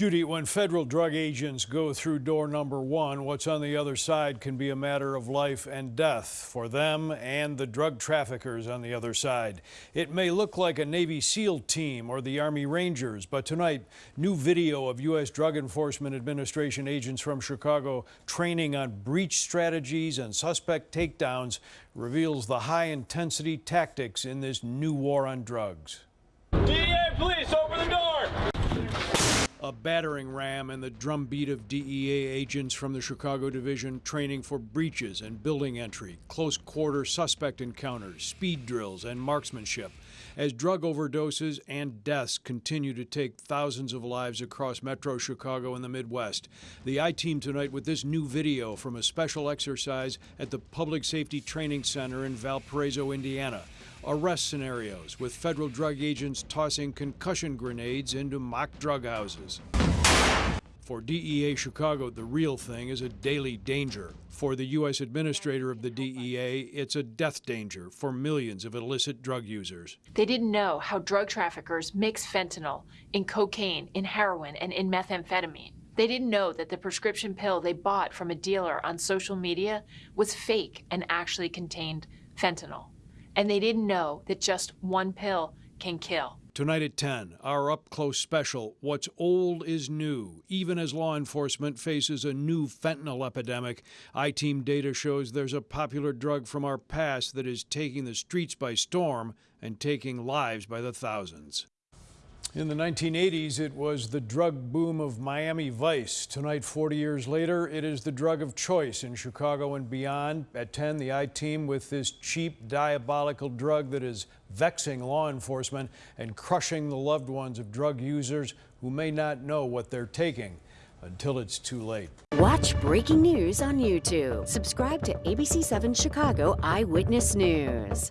Judy, when federal drug agents go through door number one, what's on the other side can be a matter of life and death for them and the drug traffickers on the other side. It may look like a Navy SEAL team or the Army Rangers, but tonight, new video of U.S. Drug Enforcement Administration agents from Chicago training on breach strategies and suspect takedowns reveals the high intensity tactics in this new war on drugs. DEA police, open the door! a battering ram and the drumbeat of DEA agents from the Chicago division training for breaches and building entry, close quarter suspect encounters, speed drills, and marksmanship. As drug overdoses and deaths continue to take thousands of lives across metro Chicago and the Midwest, the I team tonight with this new video from a special exercise at the Public Safety Training Center in Valparaiso, Indiana arrest scenarios with federal drug agents tossing concussion grenades into mock drug houses. For DEA Chicago, the real thing is a daily danger. For the U.S. administrator of the DEA, it's a death danger for millions of illicit drug users. They didn't know how drug traffickers mix fentanyl in cocaine, in heroin, and in methamphetamine. They didn't know that the prescription pill they bought from a dealer on social media was fake and actually contained fentanyl and they didn't know that just one pill can kill. Tonight at 10, our up close special What's Old is New. Even as law enforcement faces a new fentanyl epidemic, I Team data shows there's a popular drug from our past that is taking the streets by storm and taking lives by the thousands. In the 1980s, it was the drug boom of Miami Vice. Tonight, 40 years later, it is the drug of choice in Chicago and beyond. At 10, the I-Team with this cheap, diabolical drug that is vexing law enforcement and crushing the loved ones of drug users who may not know what they're taking until it's too late. Watch breaking news on YouTube. Subscribe to ABC7 Chicago Eyewitness News.